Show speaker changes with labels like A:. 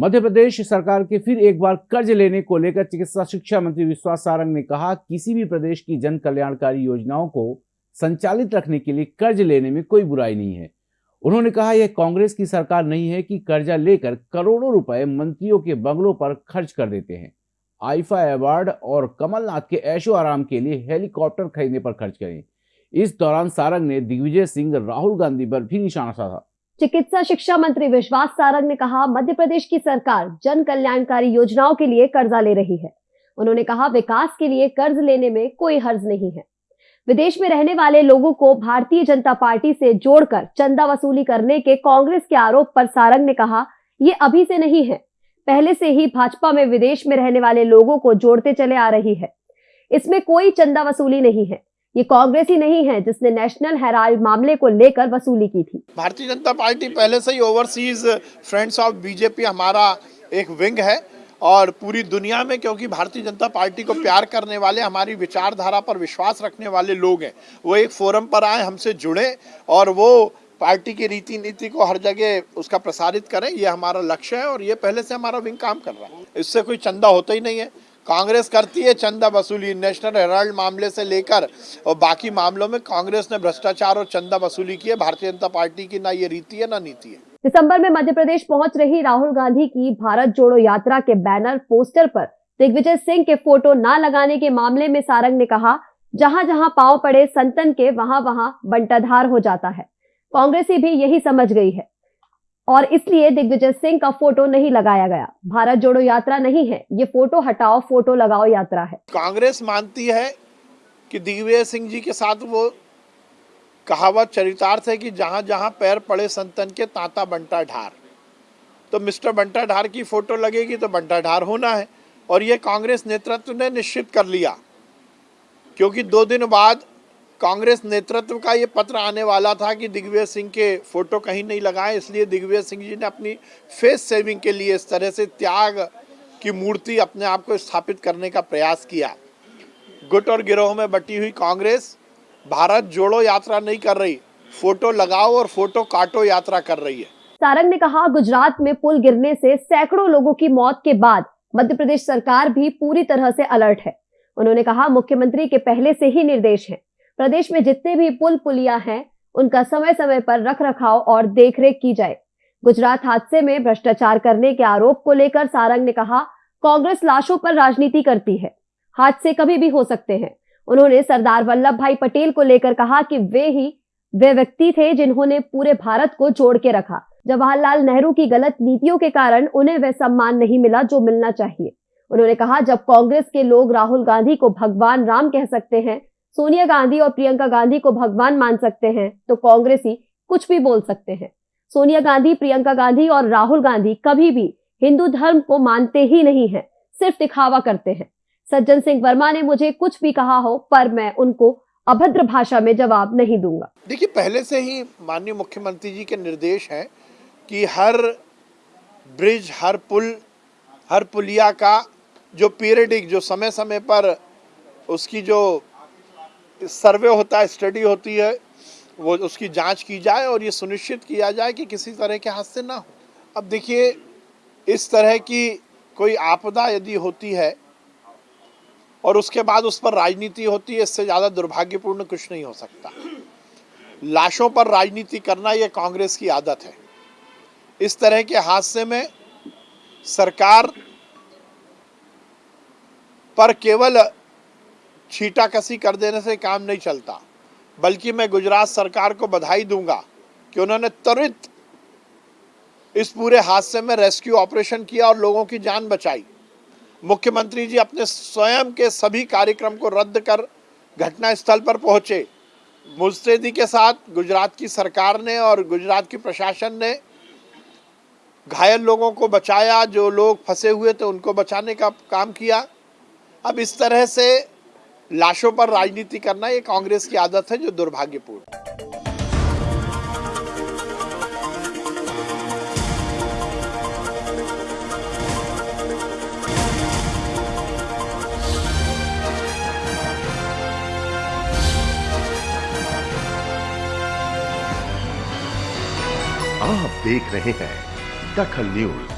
A: मध्य प्रदेश सरकार के फिर एक बार कर्ज लेने को लेकर चिकित्सा शिक्षा मंत्री विश्वास सारंग ने कहा, किसी भी प्रदेश की जन कल्याणकारी योजनाओं को संचालित रखने के लिए कर्ज लेने में कोई बुराई नहीं है। उन्होंने कहा, यह कांग्रेस की सरकार नहीं है कि कर्जा लेकर करोड़ों रुपए मंत्रियों के बंगलों पर खर्च कर देते हैं। आईफा अवार्ड और कमलनाथ के ऐशो आराम के लिए हेलीकॉप्टर खरीदने पर खर्च करें। इस दौरान सारंग ने दिग्विजय सिंह, राहुल गांधी पर भी निशाना साधा।
B: चिकित्सा शिक्षा मंत्री विश्वास सारंग ने कहा, मध्य प्रदेश की सरकार जन कल्याणकारी योजनाओं के लिए कर्जा ले रही है। उन्होंने कहा, विकास के लिए कर्ज लेने में कोई हर्ज नहीं है। विदेश में रहने वाले लोगों को भारतीय जनता पार्टी से जोड़कर चंदा वसूली करने के कांग्रेस के आरोप पर सारंग ने कहा, ये अभी से नहीं है। पहले से ही भाजपा में विदेश में रहने वाले लोगों को जोड़ते चले आ रही है। इसमें कोई चंदा वसूली नहीं है। ये कांग्रेस ही नहीं है जिसने नेशनल हेराल्ड मामले को लेकर वसूली की थी।
C: भारतीय जनता पार्टी पहले से ही ओवरसीज फ्रेंड्स ऑफ़ बीजेपी हमारा एक विंग है और पूरी दुनिया में, क्योंकि भारतीय जनता पार्टी को प्यार करने वाले, हमारी विचारधारा पर विश्वास रखने वाले लोग हैं। वो एक फोरम पर आए, हमसे जुड़े और वो पार्टी की रीति नीति को हर जगह उसका प्रसारित करें, ये हमारा लक्ष्य है और ये पहले से हमारा विंग काम कर रहा है। इससे कोई चंदा होता ही नहीं है। कांग्रेस करती है चंदा वसूली नेशनल हेराल्ड मामले से लेकर, और बाकी मामलों में कांग्रेस ने भ्रष्टाचार और चंदा वसूली की है। भारतीय जनता पार्टी की ना ये रीति है, ना नीति है।
B: दिसंबर में मध्य प्रदेश पहुँच रही राहुल गांधी की भारत जोड़ो यात्रा के बैनर, पोस्टर पर। दिग्विजय सिंह के फ़ोटो ना लगाने के मामले में सारंग ने कहा, जहाँ जहाँ पाँव पड़े संतन के, वहाँ वहाँ बंटाधार हो जाता है। कांग्रेसी भी यही समझ गई है। और इसलिए दिग्विजय सिंह का फ़ोटो नहीं लगाया गया। भारत जोड़ो यात्रा नहीं है, ये फ़ोटो हटाओ, फ़ोटो लगाओ यात्रा है।
C: कांग्रेस मानती है कि दिग्विजय सिंह जी के साथ वो कहावत, चरितार्थ है कि जहाँ जहाँ पैर पड़े संतन के तांता बंटा ढार तो मिस्टर बंटा ढार की फ़ोटो लगेगी तो बंटा ढार होना है। और ये कांग्रेस नेतृत्व ने निश्चित कर लिया, क्योंकि दो दिन बाद कांग्रेस नेतृत्व का ये पत्र आने वाला था कि दिग्विजय सिंह के फ़ोटो कहीं नहीं लगाए, इसलिए दिग्विजय सिंह जी ने अपनी फेस सेविंग के लिए इस तरह से त्याग की मूर्ति अपने आप को स्थापित करने का प्रयास किया। गुट और गिरोह में बटी हुई कांग्रेस, भारत जोड़ो यात्रा नहीं कर रही, फ़ोटो लगाओ और फ़ोटो काटो यात्रा कर रही है।
B: सारंग ने कहा, गुजरात में पुल गिरने से सैकड़ों लोगों की मौत के बाद मध्य प्रदेश सरकार भी पूरी तरह से अलर्ट है। उन्होंने कहा, मुख्यमंत्री के पहले से ही निर्देश हैं। प्रदेश में जितने भी पुल पुलिया हैं, उनका समय समय पर रख रखाव और देखरेख की जाए। गुजरात हादसे में भ्रष्टाचार करने के आरोप को लेकर सारंग ने कहा, कांग्रेस लाशों पर राजनीति करती है। हादसे कभी भी हो सकते हैं। उन्होंने सरदार वल्लभ भाई पटेल को लेकर कहा कि वे ही, वे व्यक्ति थे जिन्होंने पूरे भारत को जोड़ के रखा। जवाहरलाल नेहरू की गलत नीतियों के कारण उन्हें वह सम्मान नहीं मिला जो मिलना चाहिए। उन्होंने कहा, जब कांग्रेस के लोग राहुल गांधी को भगवान राम कह सकते हैं सोनिया गांधी और प्रियंका गांधी को भगवान मान सकते हैं तो कांग्रेसी कुछ भी बोल सकते हैं। सोनिया गांधी, प्रियंका गांधी और राहुल गांधी कभी भी हिंदू धर्म को मानते ही नहीं है, सिर्फ़ दिखावा करते हैं। सज्जन सिंह वर्मा ने मुझे कुछ भी कहा हो, पर मैं उनको अभद्र भाषा में जवाब नहीं दूँगा।
C: देखिए, पहले से ही माननीय मुख्यमंत्री जी के निर्देश हैं कि हर ब्रिज, हर पुल, हर पुलिया का जो पीरियडिक, जो समय समय पर उसकी जो सर्वे होता है, स्टडी होती है, वो उसकी जाँच की जाए और ये सुनिश्चित किया जाए कि किसी तरह के हादसे ना हो। अब देखिए, इस तरह की कोई आपदा यदि होती है और उसके बाद उस पर राजनीति होती है, इससे ज़्यादा दुर्भाग्यपूर्ण कुछ नहीं हो सकता। लाशों पर राजनीति करना ये कांग्रेस की आदत है। इस तरह के हादसे में सरकार पर केवल छीटाकसी कर देने से काम नहीं चलता, बल्कि मैं गुजरात सरकार को बधाई दूँगा कि उन्होंने त्वरित इस पूरे हादसे में रेस्क्यू ऑपरेशन किया और लोगों की जान बचाई। मुख्यमंत्री जी अपने स्वयं के सभी कार्यक्रम को रद्द कर घटना स्थल पर पहुँचे। मुस्तैदी के साथ गुजरात की सरकार ने और गुजरात की प्रशासन ने घायल लोगों को बचाया, जो लोग फंसे हुए थे उनको बचाने का काम किया। अब इस तरह से लाशों पर राजनीति करना ये कांग्रेस की आदत है, जो दुर्भाग्यपूर्ण।
D: आप देख रहे हैं दखल न्यूज़।